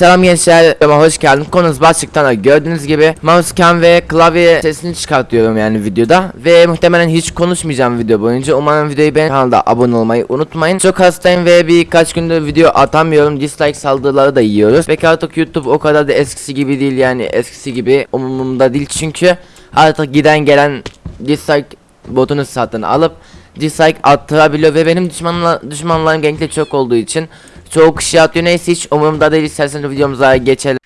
Selam gençler, videoma hoş geldin. Konumuz başlıktan da gördüğünüz gibi mousecam ve klavye sesini çıkartıyorum yani videoda. Ve muhtemelen hiç konuşmayacağım video boyunca. Umarım videoyu beğen kanalda abone olmayı unutmayın. Çok hastayım ve birkaç gündür video atamıyorum. Dislike saldırıları da yiyoruz. Peki artık YouTube o kadar da eskisi gibi değil yani eskisi gibi umurumda değil çünkü artık giden gelen dislike botunu satın alıp dislike attırabiliyor ve benim düşmanla, düşmanlarım genellikle çok olduğu için çoğu kişi atıyor neyse hiç umurumda değil isterseniz videomuza geçelim.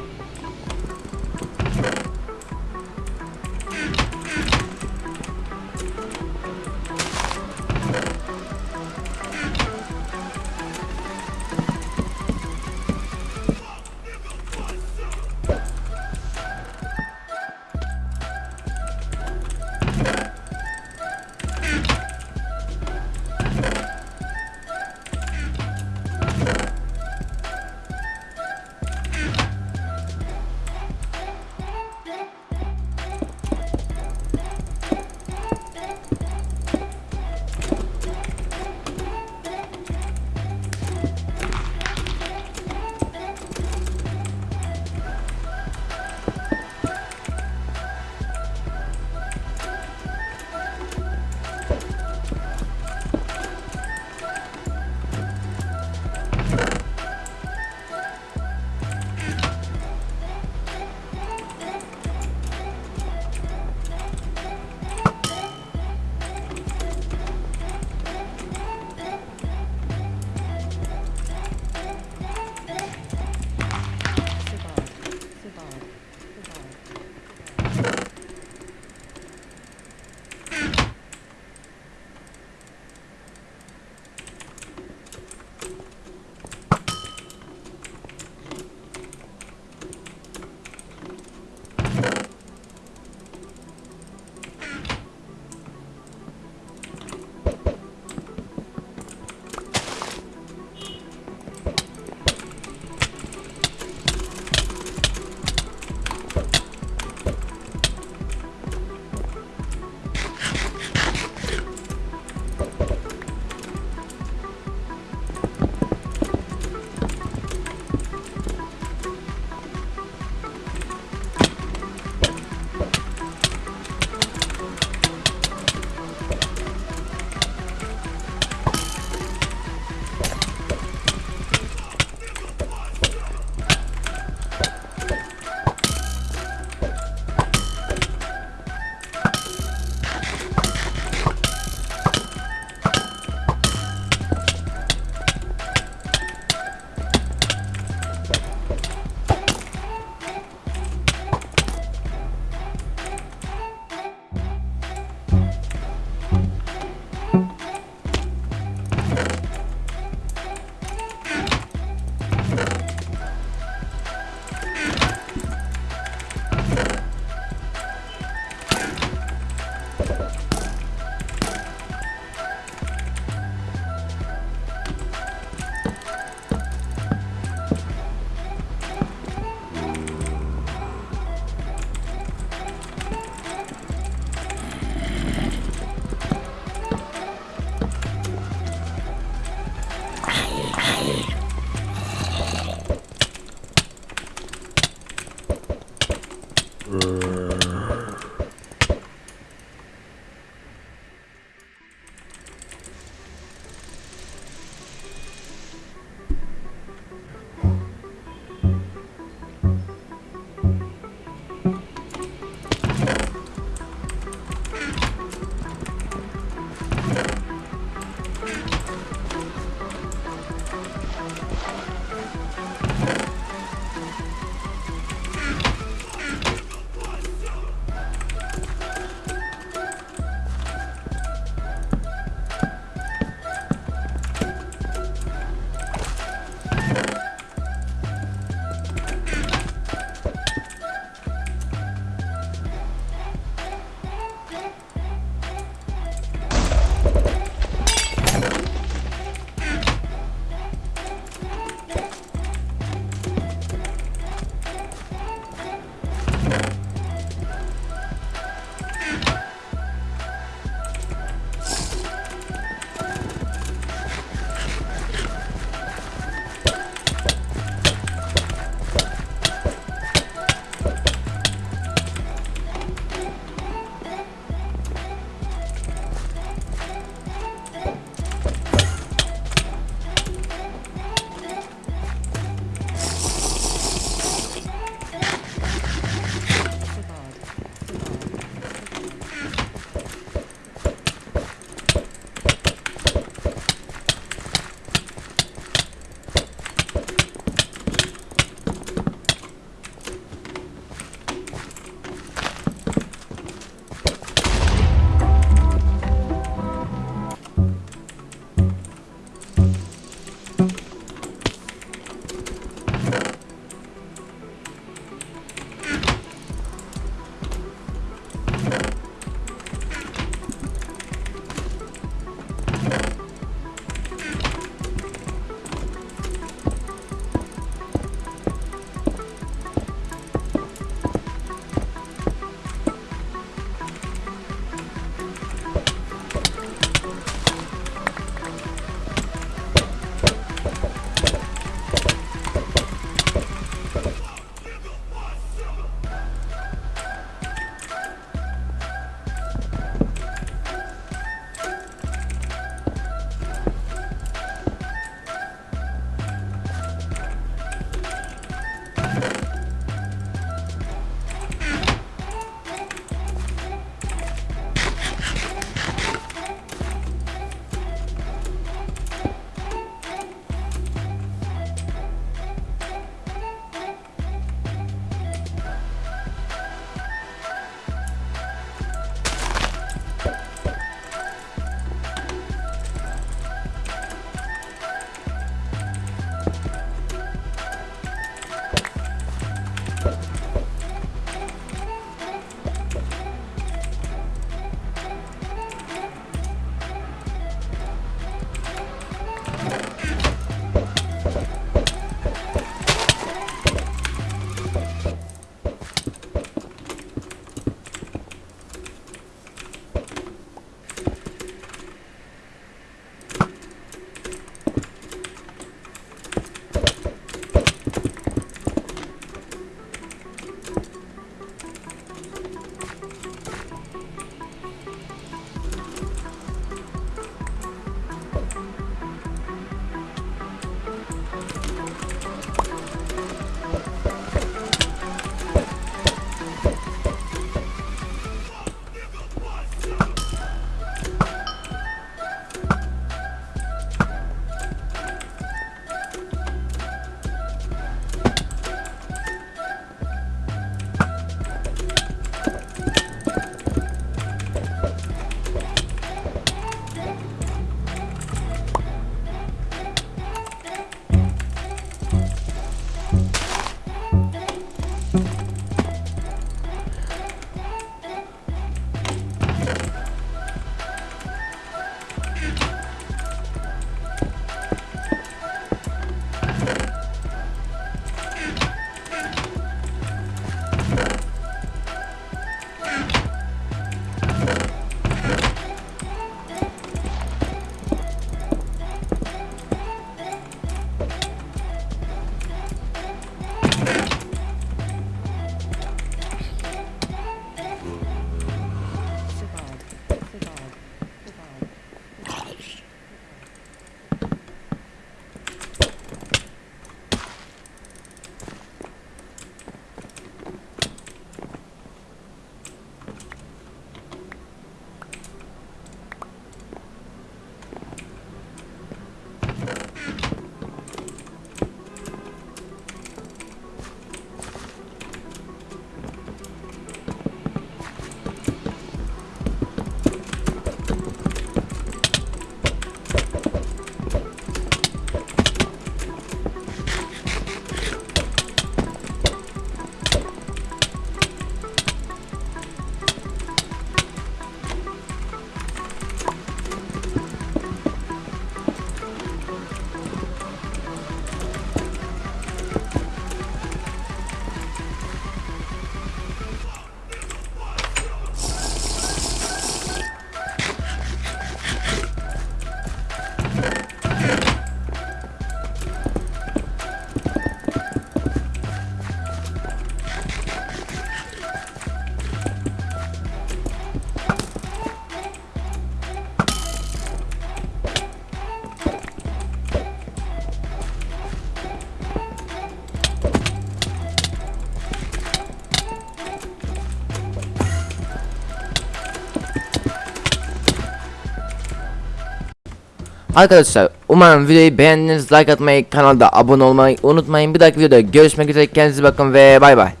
Arkadaşlar umarım videoyu beğendiniz. Like atmayı, kanalda abone olmayı unutmayın. Bir dahaki videoda görüşmek üzere. Kendinize bakın ve bay bay.